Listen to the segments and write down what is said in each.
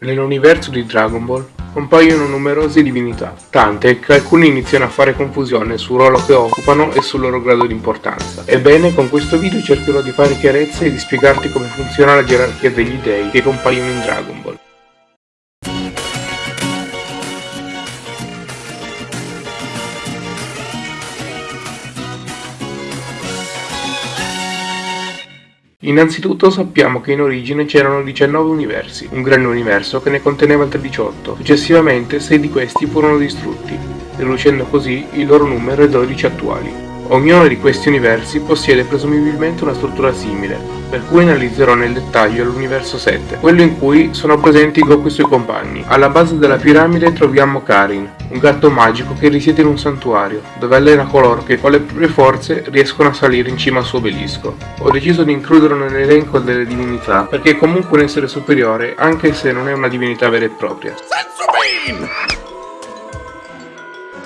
Nell'universo di Dragon Ball compaiono numerose divinità, tante che alcuni iniziano a fare confusione sul ruolo che occupano e sul loro grado di importanza. Ebbene, con questo video cercherò di fare chiarezza e di spiegarti come funziona la gerarchia degli dei che compaiono in Dragon Ball. Innanzitutto sappiamo che in origine c'erano 19 universi, un grande universo che ne conteneva altri 18, successivamente 6 di questi furono distrutti, riducendo così il loro numero ai 12 attuali. Ognuno di questi universi possiede presumibilmente una struttura simile, per cui analizzerò nel dettaglio l'universo 7, quello in cui sono presenti Goku e i suoi compagni. Alla base della piramide troviamo Karin, un gatto magico che risiede in un santuario, dove allena coloro che con le proprie forze riescono a salire in cima al suo obelisco. Ho deciso di includerlo nell'elenco delle divinità, perché è comunque un essere superiore, anche se non è una divinità vera e propria.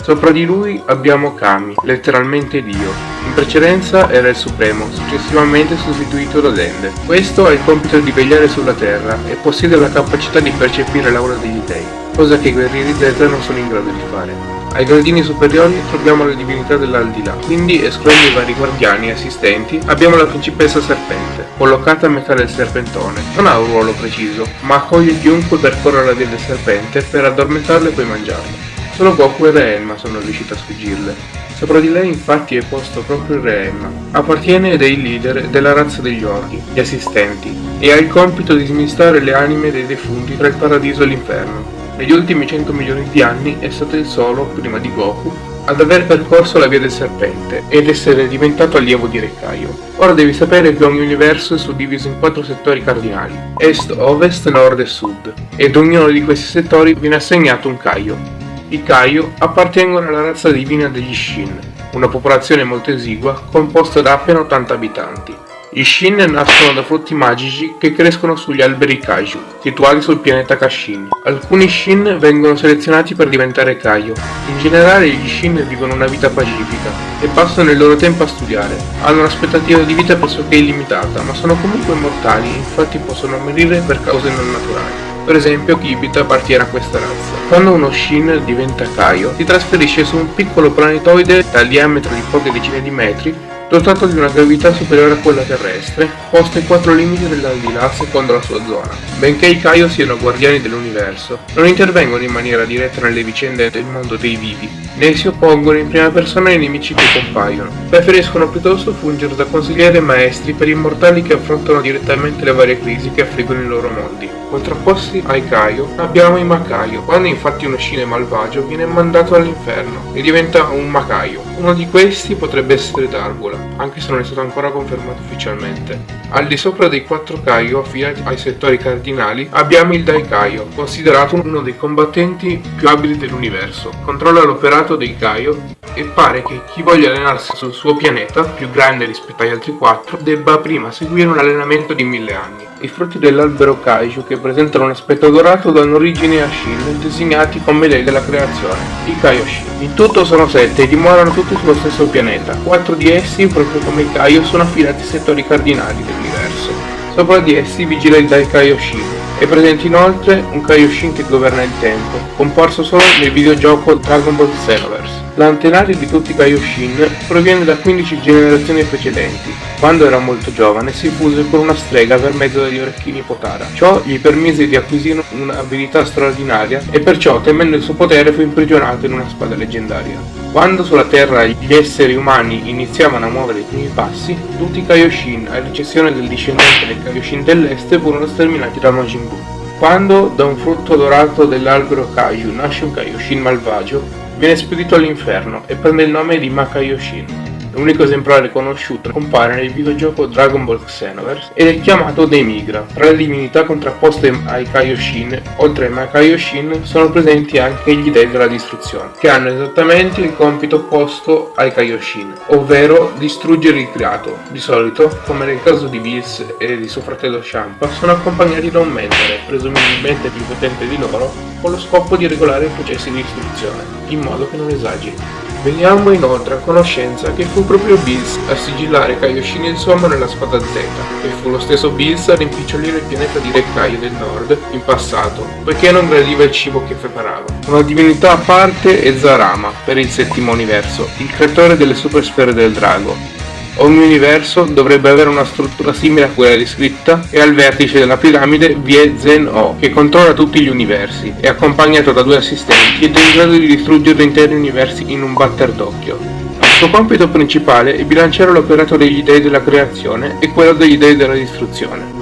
Sopra di lui abbiamo Kami, letteralmente Dio. In precedenza era il Supremo, successivamente sostituito da Dende. Questo ha il compito di vegliare sulla terra e possiede la capacità di percepire l'aura degli dei, cosa che i guerrieri Z non sono in grado di fare. Ai gradini superiori troviamo le divinità dell'aldilà, quindi escludendo i vari guardiani e assistenti abbiamo la principessa serpente, collocata a metà del serpentone. Non ha un ruolo preciso, ma accoglie chiunque percorra la via del serpente per addormentarlo e poi mangiarlo. Solo Goku e Re sono riusciti a sfuggirle. Sopra di lei infatti è posto proprio il Re Appartiene dei leader della razza degli orchi, gli assistenti, e ha il compito di smistare le anime dei defunti tra il paradiso e l'inferno. Negli ultimi 100 milioni di anni è stato il solo, prima di Goku, ad aver percorso la via del serpente ed essere diventato allievo di Rekkaio. Ora devi sapere che ogni universo è suddiviso in quattro settori cardinali, est, ovest, nord e sud, ed ognuno di questi settori viene assegnato un Kaio, i Kaio appartengono alla razza divina degli Shin, una popolazione molto esigua composta da appena 80 abitanti. Gli Shin nascono da frutti magici che crescono sugli alberi Kaiju, situati sul pianeta Kashin. Alcuni Shin vengono selezionati per diventare Kaio. In generale gli Shin vivono una vita pacifica e passano il loro tempo a studiare. Hanno un'aspettativa di vita pressoché illimitata, ma sono comunque immortali, infatti possono morire per cause non naturali. Per esempio Kibit appartiene a questa razza. Quando uno Shin diventa Kaio, si trasferisce su un piccolo planetoide dal diametro di poche decine di metri dotato di una gravità superiore a quella terrestre, posto ai quattro limiti dell'aldilà secondo la sua zona. Benché i Kaio siano guardiani dell'universo, non intervengono in maniera diretta nelle vicende del mondo dei vivi, né si oppongono in prima persona ai nemici che compaiono. Preferiscono piuttosto fungere da consiglieri e maestri per i mortali che affrontano direttamente le varie crisi che affliggono i loro mondi. Contrapposti ai Kaio abbiamo i Makaio. Quando infatti uno scine malvagio viene mandato all'inferno e diventa un Makaio. Uno di questi potrebbe essere Dargola, anche se non è stato ancora confermato ufficialmente. Al di sopra dei quattro Kaio affiliati ai settori cardinali abbiamo il Daikaio, considerato uno dei combattenti più abili dell'universo. Controlla l'operato dei Kaio e pare che chi voglia allenarsi sul suo pianeta, più grande rispetto agli altri quattro, debba prima seguire un allenamento di mille anni. I frutti dell'albero Kaiju che presentano un aspetto dorato danno origine a Shin, designati come dei della creazione, i Kaioshin. In tutto sono sette e dimorano tutti sullo stesso pianeta. Quattro di essi, proprio come i Kaio, sono affidati ai settori cardinali dell'universo. Sopra di essi vigila il Dai Kaioshin. È presente inoltre un Kaioshin che governa il tempo, comparso solo nel videogioco Dragon Ball Xenoverse. L'antenario di tutti i Kaioshin proviene da 15 generazioni precedenti. Quando era molto giovane si fuse con una strega per mezzo degli orecchini Potara. Ciò gli permise di acquisire un'abilità straordinaria e perciò temendo il suo potere fu imprigionato in una spada leggendaria. Quando sulla Terra gli esseri umani iniziavano a muovere i primi passi, tutti i Kaioshin, a eccezione del discendente del Kaioshin dell'Est, furono sterminati da Majin Buu. Quando da un frutto dorato dell'albero Kaiju nasce un Kaioshin malvagio, Viene spedito all'inferno e prende il nome di Makayoshin. L'unico esemplare conosciuto compare nel videogioco Dragon Ball Xenoverse ed è chiamato Demigra. Tra le divinità contrapposte ai Kaioshin, oltre ai Makaioshin, sono presenti anche gli dei della distruzione, che hanno esattamente il compito opposto ai Kaioshin, ovvero distruggere il creato. Di solito, come nel caso di Bills e di suo fratello Champa, sono accompagnati da un mentore, presumibilmente più potente di loro, con lo scopo di regolare i processi di distruzione, in modo che non esageri. Veniamo inoltre a conoscenza che fu proprio Bills a sigillare Kaioshin il Sommo nella spada Z, e fu lo stesso Bills a rimpicciolire il pianeta di Re Kaio del Nord in passato, poiché non gradiva il cibo che preparava. Una divinità a parte è Zarama, per il settimo universo, il creatore delle supersfere del drago, Ogni universo dovrebbe avere una struttura simile a quella descritta e al vertice della piramide vi è Zen-O, che controlla tutti gli universi, è accompagnato da due assistenti ed è in grado di distruggere interi universi in un batter d'occhio. Il suo compito principale è bilanciare l'operato degli dei della creazione e quello degli dei della distruzione.